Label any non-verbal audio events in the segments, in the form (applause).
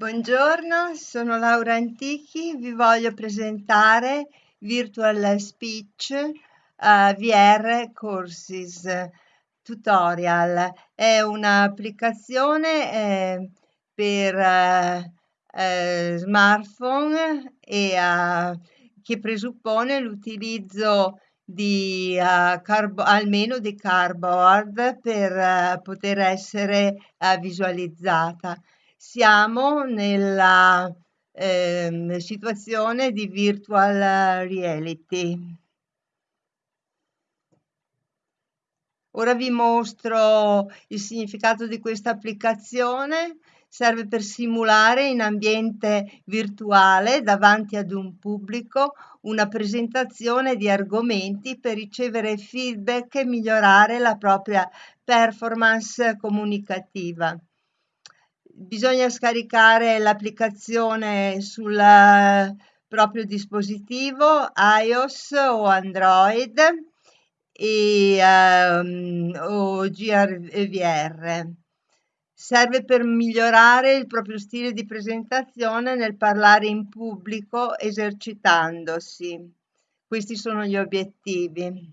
Buongiorno, sono Laura Antichi, vi voglio presentare Virtual Speech uh, VR Courses Tutorial. È un'applicazione eh, per uh, uh, smartphone e che presuppone l'utilizzo di carbo, almeno di cardboard per poter essere visualizzata siamo nella eh, situazione di virtual reality. Ora vi mostro il significato di questa applicazione. Serve per simulare in ambiente virtuale davanti ad un pubblico una presentazione di argomenti per ricevere feedback e migliorare la propria performance comunicativa bisogna scaricare l'applicazione sul proprio dispositivo iOS o Android e, um, o GRVR. Serve per migliorare il proprio stile di presentazione nel parlare in pubblico esercitandosi. Questi sono gli obiettivi.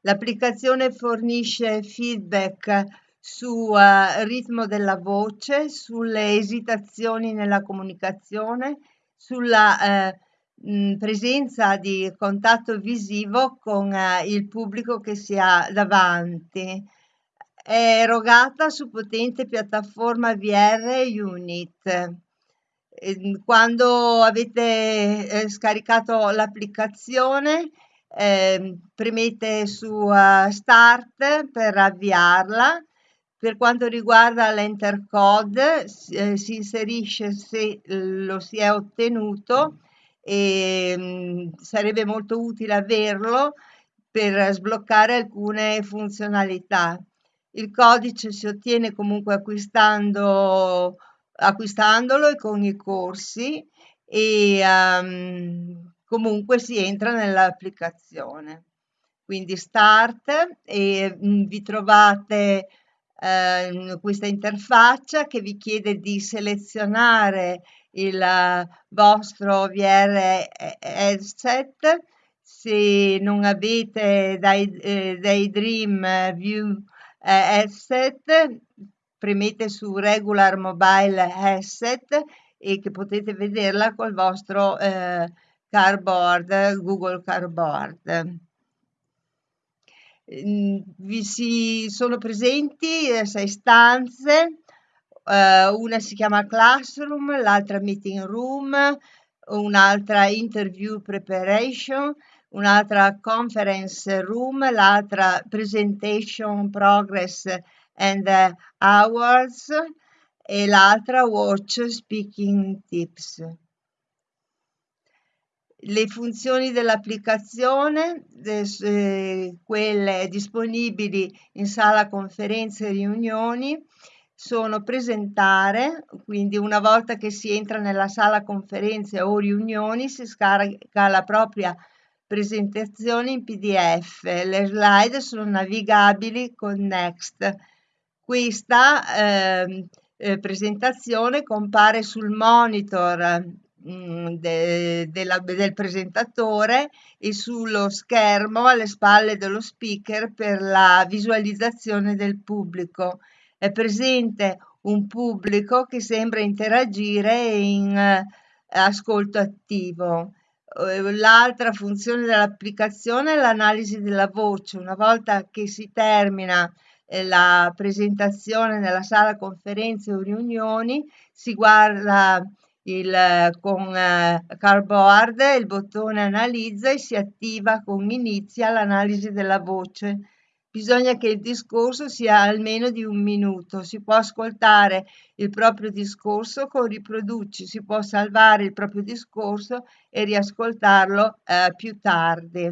L'applicazione fornisce feedback su uh, ritmo della voce, sulle esitazioni nella comunicazione, sulla eh, mh, presenza di contatto visivo con eh, il pubblico che si ha davanti. È erogata su potente piattaforma VR Unit. Quando avete scaricato l'applicazione, eh, premete su uh, Start per avviarla per quanto riguarda l'enter code eh, si inserisce se lo si è ottenuto e mh, mm, sarebbe molto utile averlo per sbloccare alcune funzionalità. Il codice si ottiene comunque acquistando, acquistandolo e con i corsi e um, comunque si entra nell'applicazione. Quindi start e mh, mm, vi trovate eh, questa interfaccia che vi chiede di selezionare il vostro VR headset se non avete eh, dai Dream View eh, headset premete su regular mobile headset e che potete vederla col vostro eh, cardboard Google Cardboard. Mhmm, vi si sono presenti eh, sei stanze, eh, una si chiama classroom, l'altra meeting room, un'altra interview preparation, un'altra conference room, l'altra presentation progress and hours e l'altra watch speaking tips le funzioni dell'applicazione, eh, quelle disponibili in sala conferenze e riunioni, sono presentare, quindi una volta che si entra nella sala conferenze o riunioni si scarica la propria presentazione in PDF. Le slide sono navigabili con Next. Questa eh, eh, presentazione compare sul monitor Mm, de, della, del presentatore e sullo schermo alle spalle dello speaker per la visualizzazione del pubblico. È presente un pubblico che sembra interagire in eh, ascolto attivo. Eh, l'altra funzione dell'applicazione è l'analisi della voce. Una volta che si termina eh, la presentazione nella sala conferenze o riunioni, si guarda il, con eh, Cardboard il bottone analizza e si attiva con inizia l'analisi della voce. Bisogna che il discorso sia almeno di un minuto. Si può ascoltare il proprio discorso con riproduci, si può salvare il proprio discorso e riascoltarlo eh, più tardi.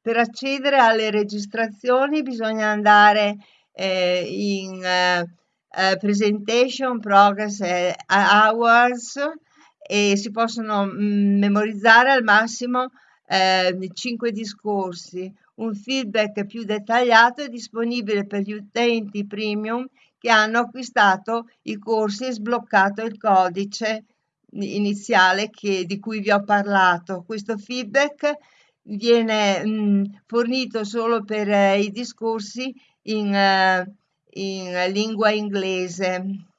Per accedere alle registrazioni bisogna andare eh, in eh, eh Presentation Progress Hours e si possono mm, memorizzare al massimo eh, 5 discorsi. Un feedback più dettagliato è disponibile per gli utenti premium che hanno acquistato i corsi e sbloccato il codice iniziale che, di cui vi ho parlato. Questo feedback viene mh, fornito solo per eh, i discorsi in, eh, in lingua inglese.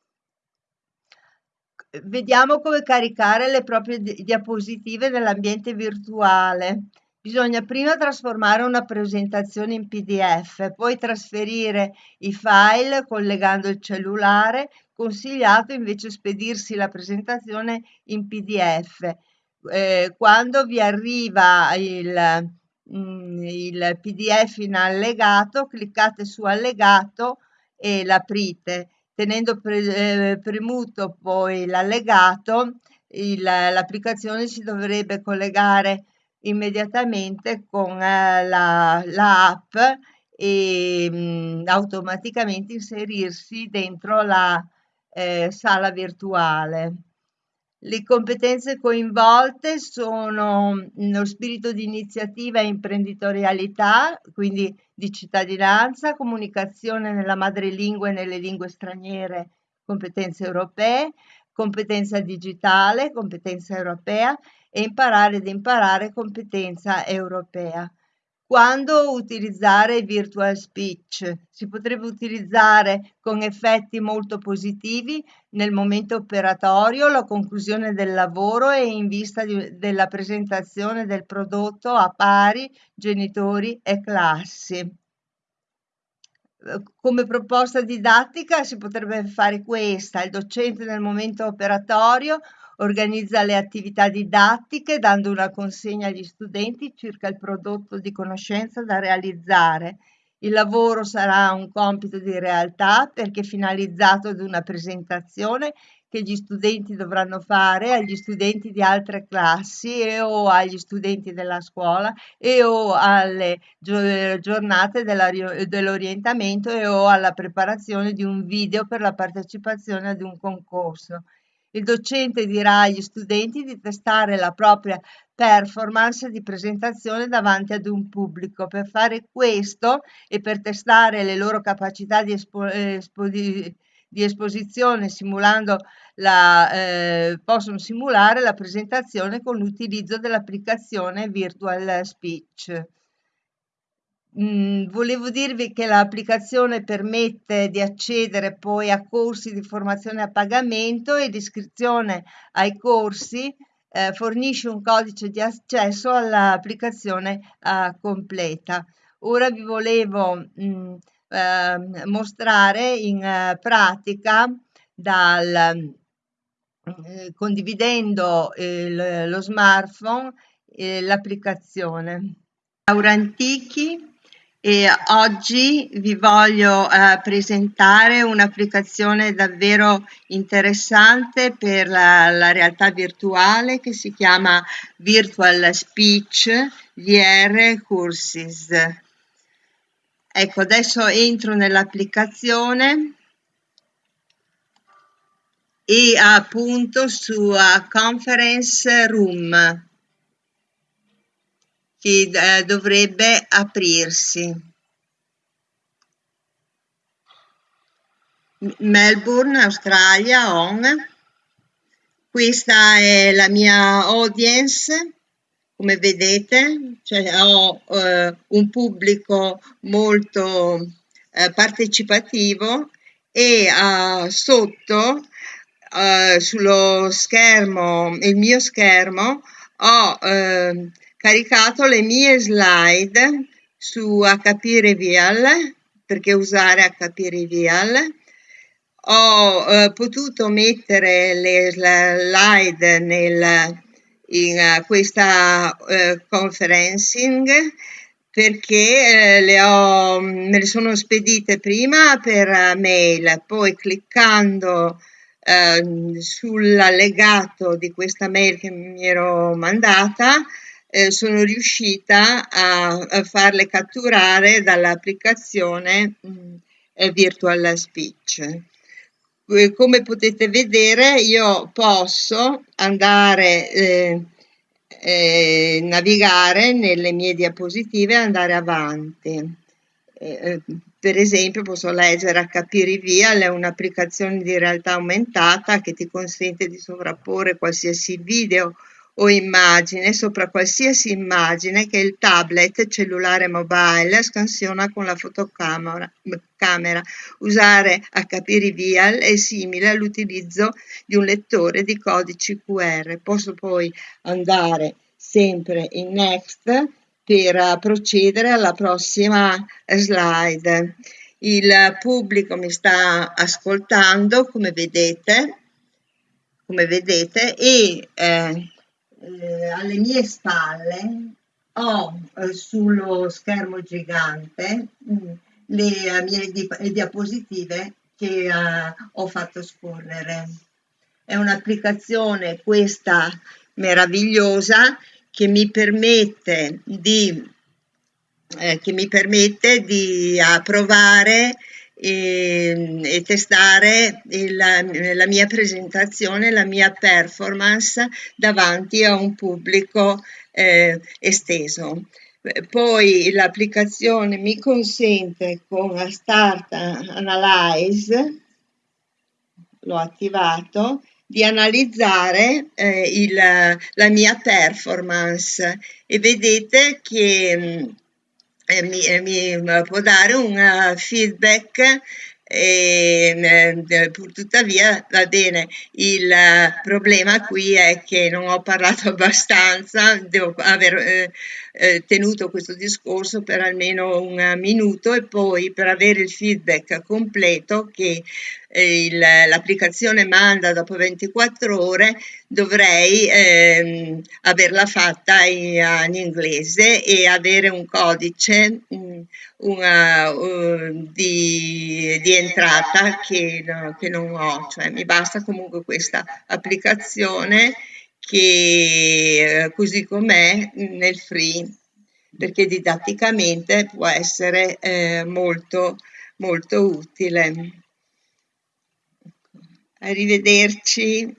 Vediamo come caricare le proprie diapositive nell'ambiente virtuale. Bisogna prima trasformare una presentazione in PDF, poi trasferire i file collegando il cellulare, consigliato invece spedirsi la presentazione in PDF. Eh, quando vi arriva il, mm, il PDF in allegato, cliccate su allegato e l'aprite. Tenendo pre, eh, premuto poi l'allegato, l'applicazione si dovrebbe collegare immediatamente con eh, la, la app e mh, mm, automaticamente inserirsi dentro la eh, sala virtuale. Le competenze coinvolte sono lo spirito di iniziativa e imprenditorialità, quindi di cittadinanza, comunicazione nella madrelingua e nelle lingue straniere, competenze europee, competenza digitale, competenza europea e imparare ad imparare competenza europea. Quando utilizzare virtual speech? Si potrebbe utilizzare con effetti molto positivi nel momento operatorio, la conclusione del lavoro e in vista di, della presentazione del prodotto a pari, genitori e classi come proposta didattica si potrebbe fare questa, il docente nel momento operatorio organizza le attività didattiche dando una consegna agli studenti circa il prodotto di conoscenza da realizzare. Il lavoro sarà un compito di realtà perché finalizzato ad una presentazione che gli studenti dovranno fare agli studenti di altre classi e o agli studenti della scuola e o alle giornate dell'orientamento e o alla preparazione di un video per la partecipazione ad un concorso. Il docente dirà agli studenti di testare la propria performance di presentazione davanti ad un pubblico. Per fare questo e per testare le loro capacità di, espo, espo, di, di esposizione simulando la, eh, possono simulare la presentazione con l'utilizzo dell'applicazione Virtual Speech. Mm, volevo dirvi che l'applicazione permette di accedere poi a corsi di formazione a pagamento e l'iscrizione ai corsi eh, fornisce un codice di accesso all'applicazione eh, completa. Ora vi volevo mm, eh, mostrare in eh, pratica dal, eh, condividendo il, lo smartphone l'applicazione. Laura Antichi e oggi vi voglio eh, presentare un'applicazione davvero interessante per la, la, realtà virtuale che si chiama Virtual Speech VR Courses. Ecco, adesso entro nell'applicazione e appunto su uh, Conference Room che eh, dovrebbe aprirsi. Melbourne, Australia, on. Questa è la mia audience, come vedete, cioè ho eh, un pubblico molto eh, partecipativo e uh, sotto uh, sullo schermo, il mio schermo, ho uh, caricato le mie slide su HP Reveal perché usare HP Reveal. Ho eh, potuto mettere le slide nel, in uh, questa uh, conferencing perché eh, le ho, me le sono spedite prima per mail, poi cliccando eh, sull'allegato di questa mail che mi ero mandata eh, sono riuscita a, a, farle catturare dall'applicazione mm, Virtual Speech. Come potete vedere io posso andare eh, eh, navigare nelle mie diapositive e andare avanti. Eh, per esempio posso leggere HP Reveal, è un'applicazione di realtà aumentata che ti consente di sovrapporre qualsiasi video o immagine sopra qualsiasi immagine che il tablet cellulare mobile scansiona con la fotocamera. Camera. Usare HP Reveal è simile all'utilizzo di un lettore di codici QR. Posso poi andare sempre in Next per procedere alla prossima slide. Il pubblico mi sta ascoltando, come vedete, come vedete e eh, eh, alle mie spalle ho eh, sullo schermo gigante mm, le mie di diapositive che eh, ho fatto scorrere. È un'applicazione questa meravigliosa che mi permette di, eh, che mi permette di provare e, e testare il, la mia presentazione, la mia performance davanti a un pubblico eh, esteso. Poi l'applicazione mi consente con Start Analyze, l'ho attivato, di analizzare eh, il, la mia performance e vedete che eh, mi, eh, mi, può dare un uh, feedback e eh, tuttavia va bene. Il problema qui è che non ho parlato (laughs) abbastanza devo aver eh, eh, tenuto questo discorso per almeno un minuto e poi per avere il feedback completo che eh, l'applicazione manda dopo 24 ore dovrei ehm, averla fatta in, in, inglese e avere un codice mm, una, uh, di, di, entrata che, che non ho, cioè mi basta comunque questa applicazione che eh, così com'è nel free perché didatticamente può essere eh, molto molto utile. Arrivederci